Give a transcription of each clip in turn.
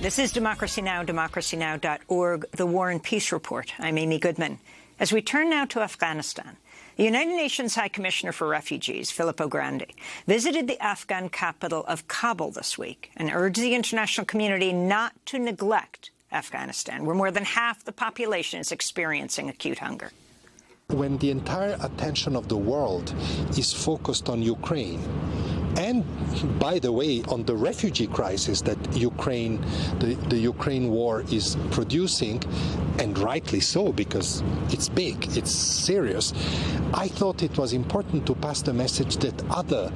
This is Democracy Now!, democracynow.org, the War and Peace Report. I'm Amy Goodman. As we turn now to Afghanistan, the United Nations High Commissioner for Refugees, Filippo Grandi, visited the Afghan capital of Kabul this week and urged the international community not to neglect Afghanistan, where more than half the population is experiencing acute hunger. When the entire attention of the world is focused on Ukraine, and by the way, on the refugee crisis that Ukraine, the, the Ukraine war is producing, and rightly so because it's big, it's serious. I thought it was important to pass the message that other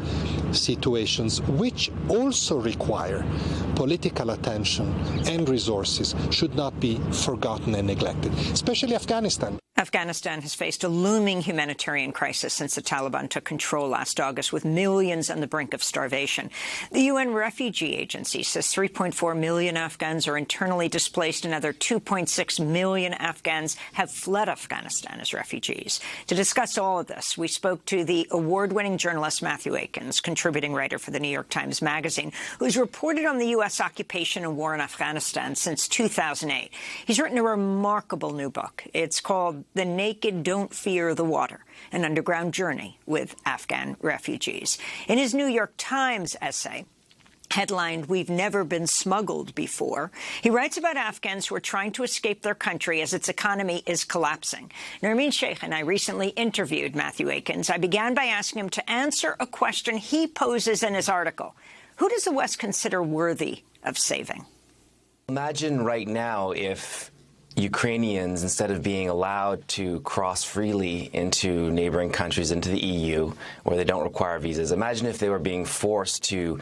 situations, which also require political attention and resources, should not be forgotten and neglected, especially Afghanistan. Afghanistan has faced a looming humanitarian crisis since the Taliban took control last August, with millions on the brink of starvation. The UN Refugee Agency says 3.4 million Afghans are internally displaced. Another 2.6 million Afghans have fled Afghanistan as refugees. To discuss all of this, we spoke to the award-winning journalist Matthieu Aikins, contributing writer for the New York Times Magazine, who's reported on the U.S. occupation and war in Afghanistan since 2008. He's written a remarkable new book. It's called the Naked Don't Fear the Water, an underground journey with Afghan refugees. In his New York Times essay, headlined, We've Never Been Smuggled Before. He writes about Afghans who are trying to escape their country as its economy is collapsing. Nermeen Sheikh and I recently interviewed Matthieu Aikins. I began by asking him to answer a question he poses in his article. Who does the West consider worthy of saving? Imagine right now if Ukrainians, instead of being allowed to cross freely into neighboring countries, into the EU, where they don't require visas, imagine if they were being forced to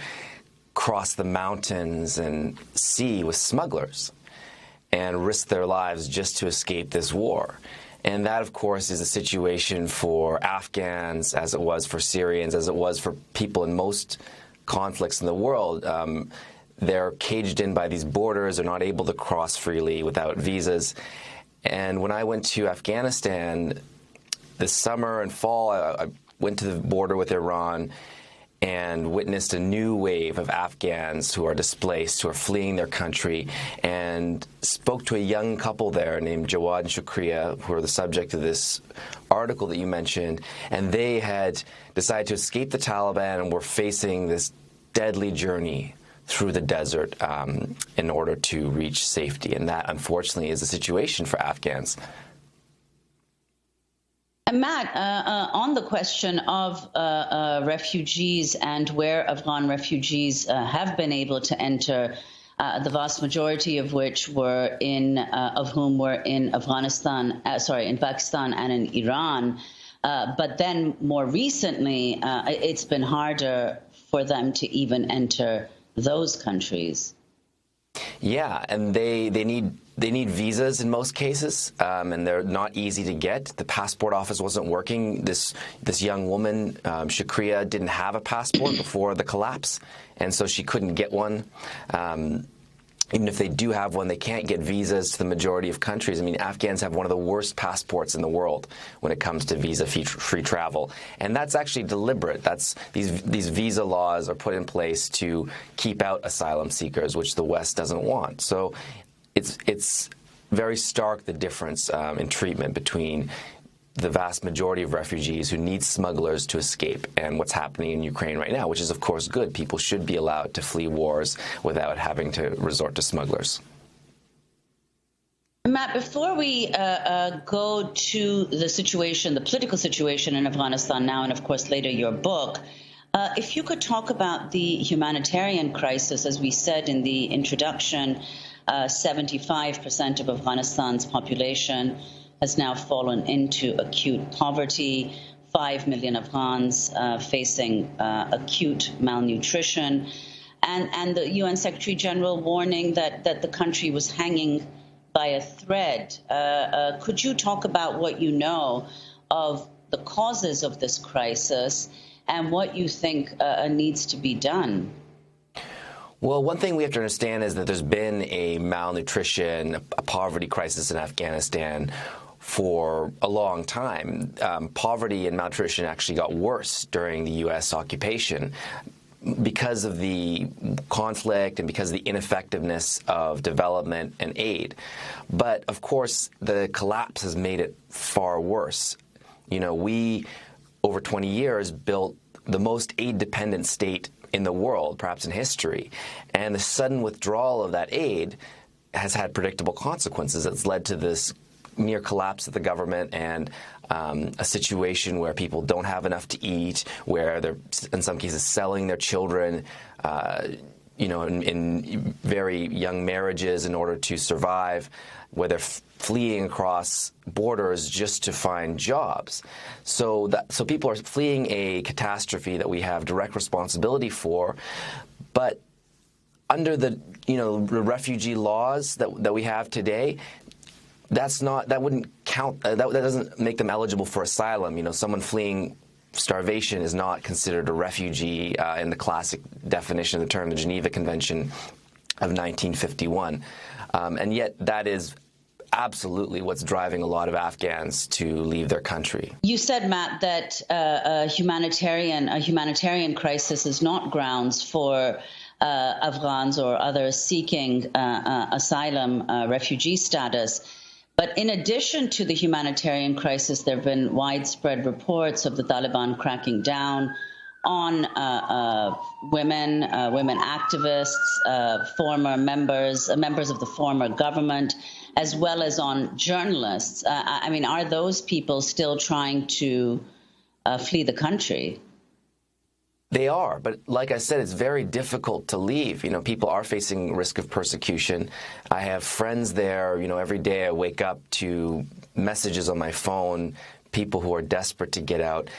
cross the mountains and sea with smugglers and risk their lives just to escape this war. And that, of course, is a situation for Afghans, as it was for Syrians, as it was for people in most conflicts in the world. Um, they're caged in by these borders. They're not able to cross freely without visas. And when I went to Afghanistan this summer and fall, I, I went to the border with Iran and witnessed a new wave of Afghans who are displaced, who are fleeing their country, and spoke to a young couple there named Jawad and Shukriya, who are the subject of this article that you mentioned, and they had decided to escape the Taliban and were facing this deadly journey through the desert um, in order to reach safety. And that, unfortunately, is the situation for Afghans. Matt, uh, uh, on the question of uh, uh refugees and where Afghan refugees uh, have been able to enter, uh, the vast majority of which were in, of whom were in Afghanistan, sorry, in Pakistan and in Iran. but then more recently, it's been harder for them to even enter those countries. Yeah, and they, they need they need visas in most cases, um, and they're not easy to get. The passport office wasn't working. This this young woman, um, Shukriya, didn't have a passport before the collapse, and so she couldn't get one. Um, even if they do have one, they can't get visas to the majority of countries. I mean, Afghans have one of the worst passports in the world when it comes to visa-free travel, and that's actually deliberate. That's these these visa laws are put in place to keep out asylum seekers, which the West doesn't want. So, it's it's very stark the difference um, in treatment between the vast majority of refugees who need smugglers to escape and what's happening in Ukraine right now, which is, of course, good. People should be allowed to flee wars without having to resort to smugglers. Matt, before we uh, uh, go to the situation, the political situation in Afghanistan now, and of course later your book, uh, if you could talk about the humanitarian crisis, as we said in the introduction, 75% uh, of Afghanistan's population has now fallen into acute poverty. Five million Afghans uh, facing uh, acute malnutrition. And, and the UN Secretary General warning that, that the country was hanging by a thread. Uh, uh could you talk about what you know of the causes of this crisis and what you think uh, needs to be done? Well, one thing we have to understand is that there's been a malnutrition, a poverty crisis in Afghanistan for a long time. Um, poverty and malnutrition actually got worse during the U.S. occupation. because of the conflict and because of the ineffectiveness of development and aid. But of course, the collapse has made it far worse. You know, we, over 20 years, built the most aid-dependent state in the world, perhaps in history. And the sudden withdrawal of that aid has had predictable consequences. It's led to this near collapse of the government and um, a situation where people don't have enough to eat, where they're in some cases selling their children, uh, you know, in, in, very young marriages in order to survive, where they're fleeing across borders just to find jobs. So that so people are fleeing a catastrophe that we have direct responsibility for, but under the you know refugee laws that that we have today, that's not that wouldn't count. Uh, that, that doesn't make them eligible for asylum. You know, someone fleeing starvation is not considered a refugee uh, in the classic definition of the term, the Geneva Convention of 1951. Um, and yet, that is absolutely what's driving a lot of Afghans to leave their country. You said, Matt, that uh, a humanitarian a humanitarian crisis is not grounds for. Uh, Afghans or others seeking uh, uh, asylum, uh, refugee status. But in addition to the humanitarian crisis, there have been widespread reports of the Taliban cracking down on uh, uh, women, uh, women activists, uh, former members, uh, members of the former government, as well as on journalists. Uh, I mean, are those people still trying to flee the country? They are, but like I said, it's very difficult to leave. You know, people are facing risk of persecution. I have friends there. You know, every day I wake up to messages on my phone, people who are desperate to get out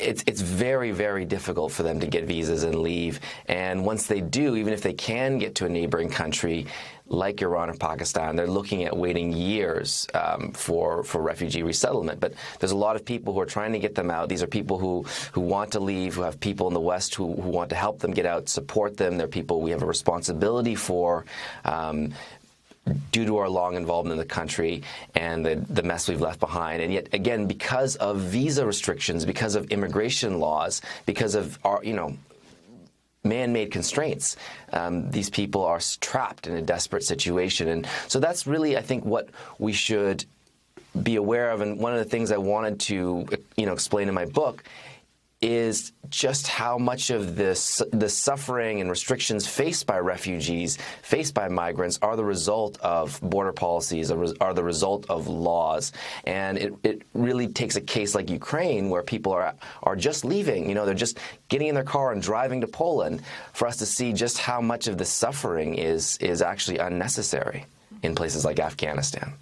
it's it's very very difficult for them to get visas and leave. And once they do, even if they can get to a neighboring country like Iran or Pakistan, they're looking at waiting years um, for for refugee resettlement. But there's a lot of people who are trying to get them out. These are people who who want to leave, who have people in the West who, who want to help them get out, support them. They're people we have a responsibility for. Um, due to our long involvement in the country and the, the mess we've left behind. And yet, again, because of visa restrictions, because of immigration laws, because of our, you know, man-made constraints. Um, these people are trapped in a desperate situation. And so that's really, I think, what we should be aware of. And one of the things I wanted to, you know, explain in my book is just how much of this the suffering and restrictions faced by refugees, faced by migrants, are the result of border policies, are the result of laws. And it, it really takes a case like Ukraine, where people are are just leaving. You know, they're just getting in their car and driving to Poland, for us to see just how much of the suffering is is actually unnecessary in places like Afghanistan.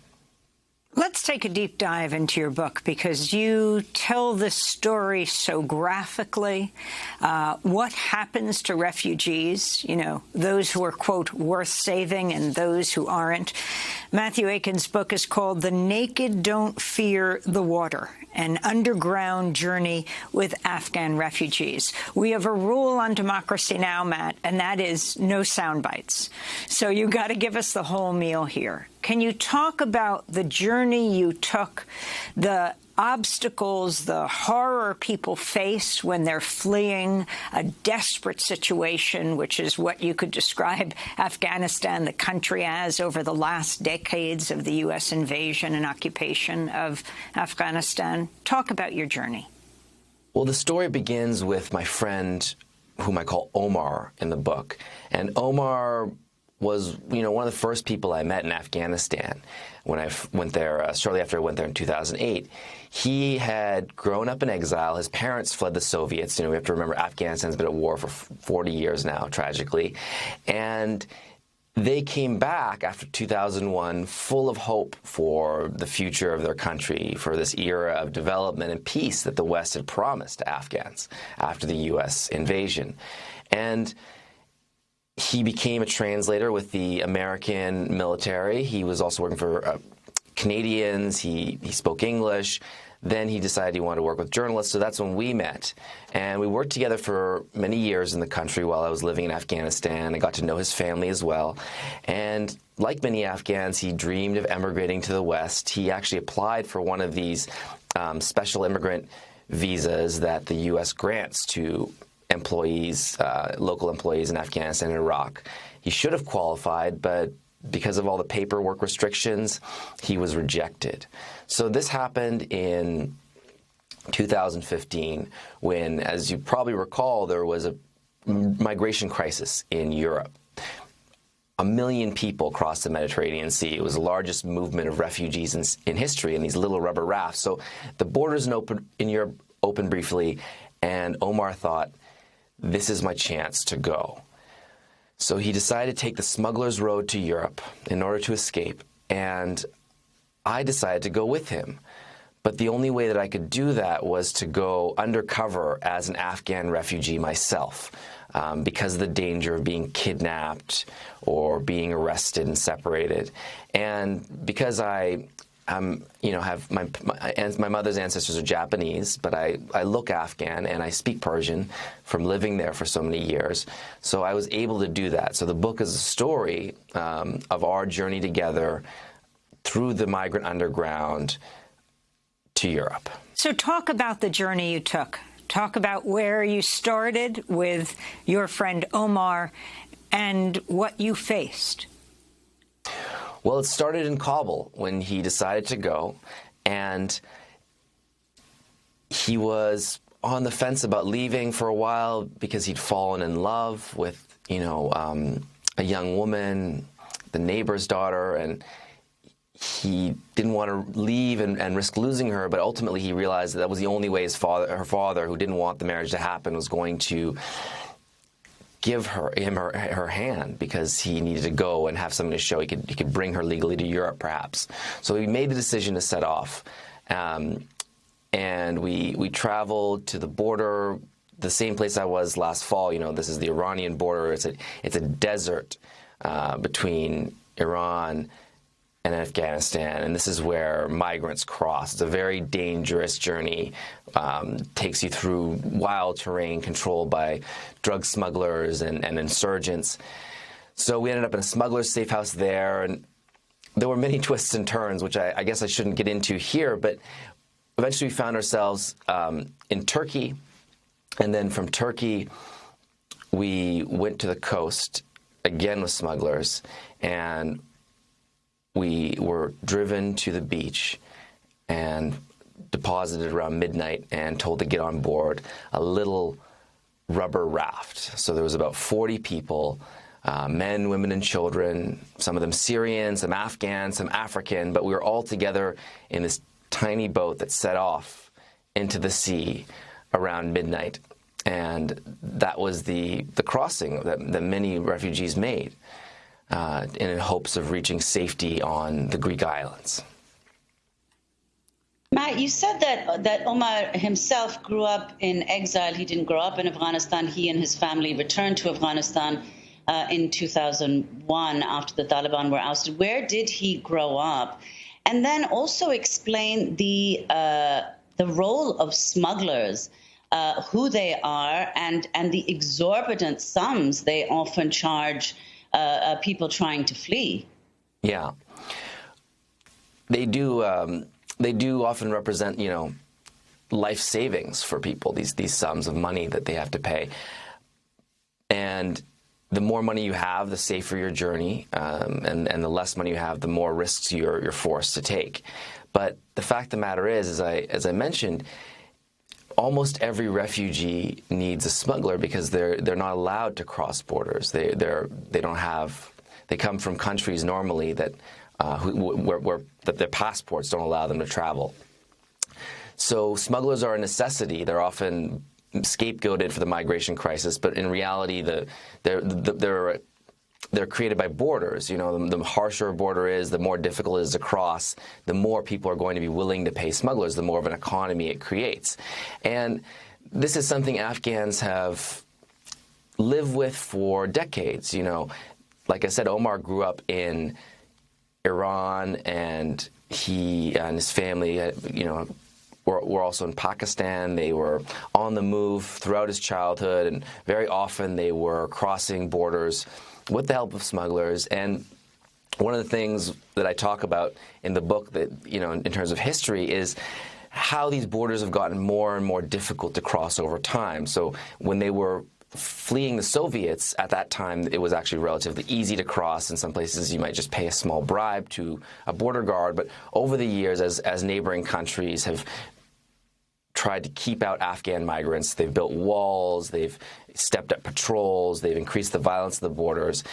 Let's take a deep dive into your book because you tell this story so graphically. Uh, what happens to refugees, you know, those who are, quote, worth saving and those who aren't. Matthieu Aikins' book is called The Naked Don't Fear the Water an underground journey with Afghan refugees. We have a rule on Democracy Now!, Matt, and that is no sound bites. So you got to give us the whole meal here. Can you talk about the journey you took, the obstacles, the horror people face when they're fleeing a desperate situation, which is what you could describe Afghanistan, the country, as over the last decades of the U.S. invasion and occupation of Afghanistan. Talk about your journey. Well, the story begins with my friend, whom I call Omar in the book. And Omar was, you know, one of the first people I met in Afghanistan when I went there, uh, shortly after I went there in 2008. He had grown up in exile. His parents fled the Soviets. You know, we have to remember Afghanistan's been at war for 40 years now, tragically. And they came back after 2001 full of hope for the future of their country, for this era of development and peace that the West had promised to Afghans after the U.S. invasion. And he became a translator with the American military. He was also working for uh, Canadians. He, he spoke English. Then he decided he wanted to work with journalists, so that's when we met. And we worked together for many years in the country while I was living in Afghanistan. I got to know his family as well. And like many Afghans, he dreamed of emigrating to the West. He actually applied for one of these um, special immigrant visas that the U.S. grants to employees, uh, local employees in Afghanistan and Iraq. He should have qualified, but because of all the paperwork restrictions, he was rejected. So this happened in 2015 when, as you probably recall, there was a migration crisis in Europe. A million people crossed the Mediterranean Sea. It was the largest movement of refugees in, in history in these little rubber rafts. So the borders in, open, in Europe opened briefly, and Omar thought, this is my chance to go. So he decided to take the smuggler's road to Europe in order to escape, and I decided to go with him. But the only way that I could do that was to go undercover as an Afghan refugee myself um, because of the danger of being kidnapped or being arrested and separated. And because I I'm, you know, have my, my, my mother's ancestors are Japanese, but I, I look Afghan and I speak Persian from living there for so many years. So I was able to do that. So the book is a story um, of our journey together through the migrant underground to Europe. So talk about the journey you took. Talk about where you started with your friend Omar and what you faced. Well, it started in Kabul when he decided to go, and he was on the fence about leaving for a while because he'd fallen in love with, you know, um, a young woman, the neighbor's daughter, and he didn't want to leave and, and, risk losing her, but ultimately he realized that, that was the only way his father, her father, who didn't want the marriage to happen, was going to give her him her, her hand because he needed to go and have something to show he could he could bring her legally to Europe perhaps. So he made the decision to set off, um, and we we traveled to the border, the same place I was last fall. You know, this is the Iranian border. It's a it's a desert uh, between Iran and Afghanistan, and this is where migrants cross. It's a very dangerous journey. Um, takes you through wild terrain controlled by drug smugglers and, and insurgents. So we ended up in a smuggler's safe house there, and there were many twists and turns, which I, I guess I shouldn't get into here. But eventually, we found ourselves um, in Turkey, and then from Turkey, we went to the coast again with smugglers, and we were driven to the beach and deposited around midnight and told to get on board a little rubber raft. So there was about 40 people, uh, men, women, and children, some of them Syrian, some Afghan, some African, but we were all together in this tiny boat that set off into the sea around midnight. And that was the, the crossing that, that many refugees made uh, in hopes of reaching safety on the Greek islands. Matt, you said that that Omar himself grew up in exile. He didn't grow up in Afghanistan. He and his family returned to Afghanistan uh, in 2001 after the Taliban were ousted. Where did he grow up? And then also explain the uh, the role of smugglers, uh, who they are, and and the exorbitant sums they often charge uh, uh, people trying to flee. Yeah, they do. Um, they do often represent, you know, life savings for people. These these sums of money that they have to pay, and the more money you have, the safer your journey, um, and and the less money you have, the more risks you're you're forced to take. But the fact of the matter is, as I as I mentioned, almost every refugee needs a smuggler because they're they're not allowed to cross borders. They they're they don't have they come from countries normally that uh, who, where, where that their passports don't allow them to travel. So smugglers are a necessity. They're often scapegoated for the migration crisis, but in reality, the, they're, they're they're created by borders. You know, the, the, harsher a border is, the more difficult it is to cross, the more people are going to be willing to pay smugglers, the more of an economy it creates. And this is something Afghans have lived with for decades. You know, like I said, Omar grew up in Iran, and he and his family, uh, you know, were, were, also in Pakistan. They were on the move throughout his childhood, and very often they were crossing borders with the help of smugglers. And one of the things that I talk about in the book that, you know, in, terms of history is how these borders have gotten more and more difficult to cross over time. So when they were fleeing the Soviets, at that time, it was actually relatively easy to cross. In some places, you might just pay a small bribe to a border guard. But over the years, as, as neighboring countries have tried to keep out Afghan migrants, they've built walls, they've stepped up patrols, they've increased the violence of the borders.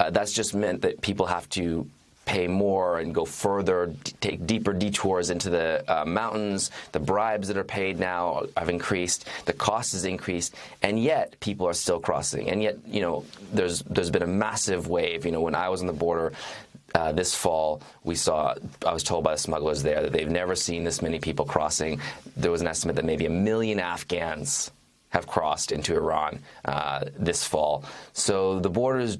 Uh, that's just meant that people have to pay more and go further, take deeper detours into the uh, mountains. The bribes that are paid now have increased. The cost has increased, and yet people are still crossing. And yet, you know, there's there's been a massive wave. You know, when I was on the border. Uh, this fall, we saw, I was told by the smugglers there that they've never seen this many people crossing. There was an estimate that maybe a million Afghans have crossed into Iran uh, this fall. So the borders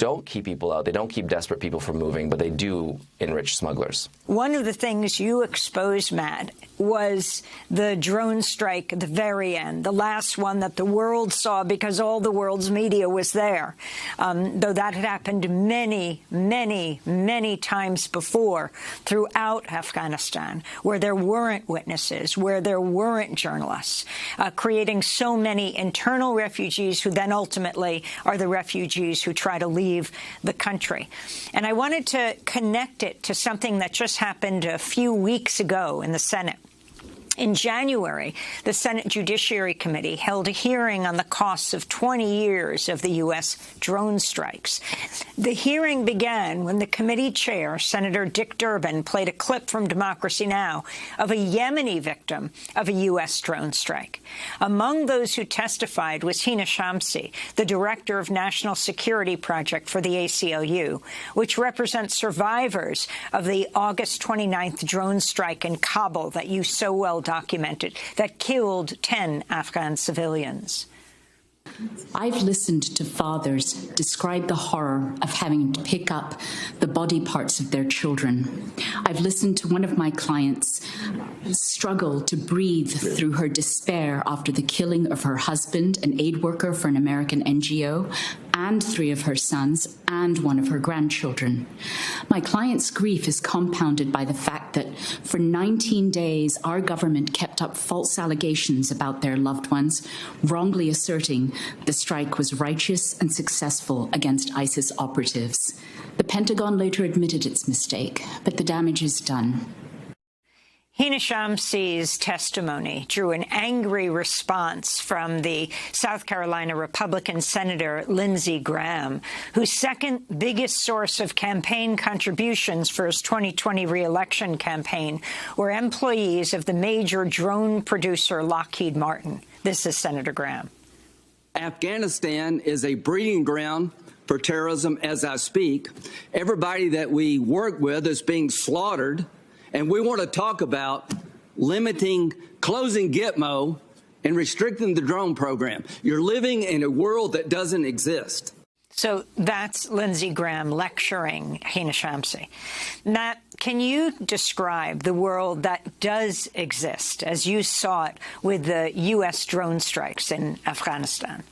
don't keep people out. They don't keep desperate people from moving, but they do enrich smugglers. One of the things you exposed, Matt, was the drone strike at the very end, the last one that the world saw because all the world's media was there. Um, though that had happened many, many, many times before throughout Afghanistan, where there weren't witnesses, where there weren't journalists, uh, creating so many internal refugees who then ultimately are the refugees who try to leave the country. And I wanted to connect it to something that just happened a few weeks ago in the Senate. In January, the Senate Judiciary Committee held a hearing on the costs of 20 years of the U.S. drone strikes. The hearing began when the committee chair, Senator Dick Durbin, played a clip from Democracy Now! of a Yemeni victim of a U.S. drone strike. Among those who testified was Hina Shamsi, the director of National Security Project for the ACLU, which represents survivors of the August 29th drone strike in Kabul that you so well documented that killed 10 Afghan civilians. I've listened to fathers describe the horror of having to pick up the body parts of their children. I've listened to one of my clients struggle to breathe through her despair after the killing of her husband, an aid worker for an American NGO, and three of her sons and one of her grandchildren. My client's grief is compounded by the fact that for 19 days, our government kept up false allegations about their loved ones, wrongly asserting the strike was righteous and successful against ISIS operatives. The Pentagon later admitted its mistake, but the damage is done. Hina Shamsi's testimony drew an angry response from the South Carolina Republican Senator Lindsey Graham, whose second biggest source of campaign contributions for his 2020 reelection campaign were employees of the major drone producer Lockheed Martin. This is Senator Graham. Afghanistan is a breeding ground for terrorism as I speak. Everybody that we work with is being slaughtered and we want to talk about limiting, closing Gitmo and restricting the drone program. You're living in a world that doesn't exist. So that's Lindsey Graham lecturing Hina Shamsi. Matt, can you describe the world that does exist as you saw it with the U.S. drone strikes in Afghanistan?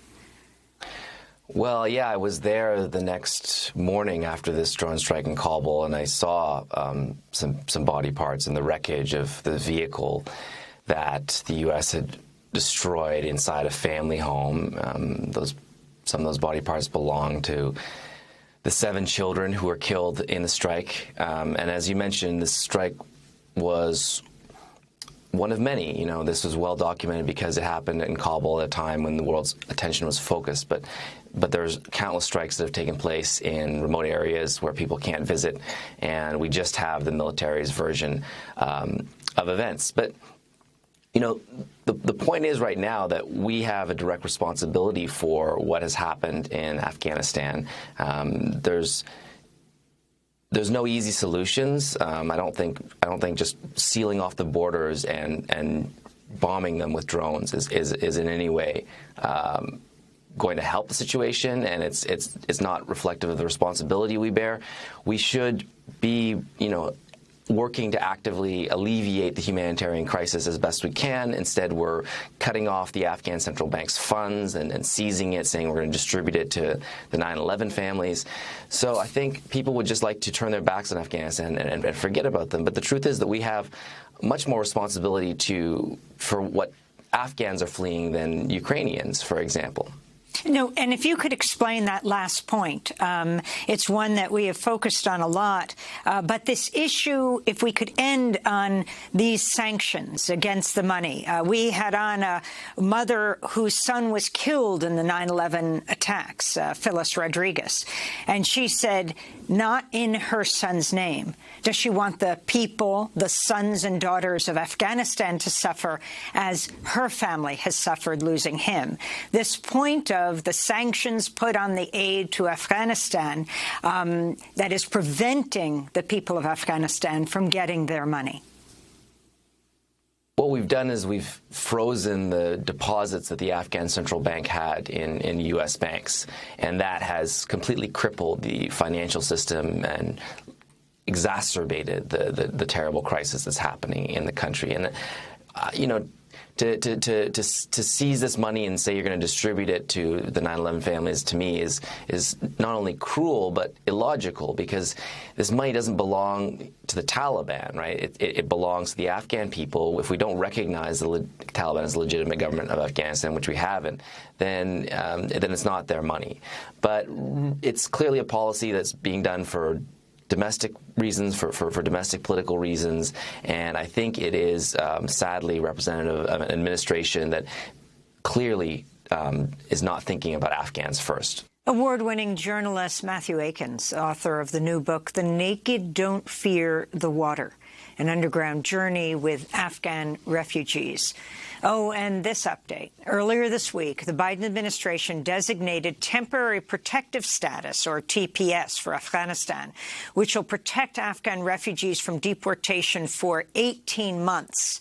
Well, yeah, I was there the next morning after this drone strike in Kabul, and I saw um, some some body parts in the wreckage of the vehicle that the U.S. had destroyed inside a family home. Um, those some of those body parts belong to the seven children who were killed in the strike. Um, and as you mentioned, this strike was one of many. You know, this was well documented because it happened in Kabul at a time when the world's attention was focused. But but there's countless strikes that have taken place in remote areas where people can't visit, and we just have the military's version um, of events. But you know, the, the point is right now that we have a direct responsibility for what has happened in Afghanistan. Um, there's there's no easy solutions. Um, I don't think I don't think just sealing off the borders and and bombing them with drones is is, is in any way um, going to help the situation, and it's it's it's not reflective of the responsibility we bear. We should be, you know, working to actively alleviate the humanitarian crisis as best we can. Instead, we're cutting off the Afghan central bank's funds and, and seizing it, saying we're going to distribute it to the 9-11 families. So I think people would just like to turn their backs on Afghanistan and, and, and forget about them. But the truth is that we have much more responsibility to for what Afghans are fleeing than Ukrainians, for example. No, and if you could explain that last point, um, it's one that we have focused on a lot. Uh, but this issue, if we could end on these sanctions against the money. Uh, we had on a mother whose son was killed in the 9-11 attacks, uh, Phyllis Rodriguez, and she said, not in her son's name. Does she want the people, the sons and daughters of Afghanistan to suffer as her family has suffered losing him? This point of the sanctions put on the aid to Afghanistan um, that is preventing the people of Afghanistan from getting their money. What we've done is we've frozen the deposits that the Afghan central bank had in, in U.S. banks, and that has completely crippled the financial system and exacerbated the, the, the terrible crisis that's happening in the country. And, uh, you know, to, to, to, to seize this money and say you're going to distribute it to the 9/11 families to me is is not only cruel but illogical because this money doesn't belong to the Taliban, right? It, it, it belongs to the Afghan people. If we don't recognize the Taliban as a legitimate government of Afghanistan, which we haven't, then um, then it's not their money. But it's clearly a policy that's being done for domestic reasons, for, for, for, domestic political reasons, and I think it is um, sadly representative of an administration that clearly um, is not thinking about Afghans first. Award-winning journalist Matthieu Aikins, author of the new book, The Naked Don't Fear the Water, an underground journey with Afghan refugees. Oh, and this update. Earlier this week, the Biden administration designated temporary protective status, or TPS, for Afghanistan, which will protect Afghan refugees from deportation for 18 months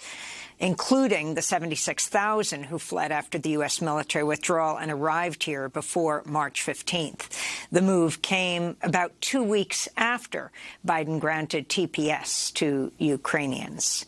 including the 76,000 who fled after the U.S. military withdrawal and arrived here before March 15th. The move came about two weeks after Biden granted TPS to Ukrainians.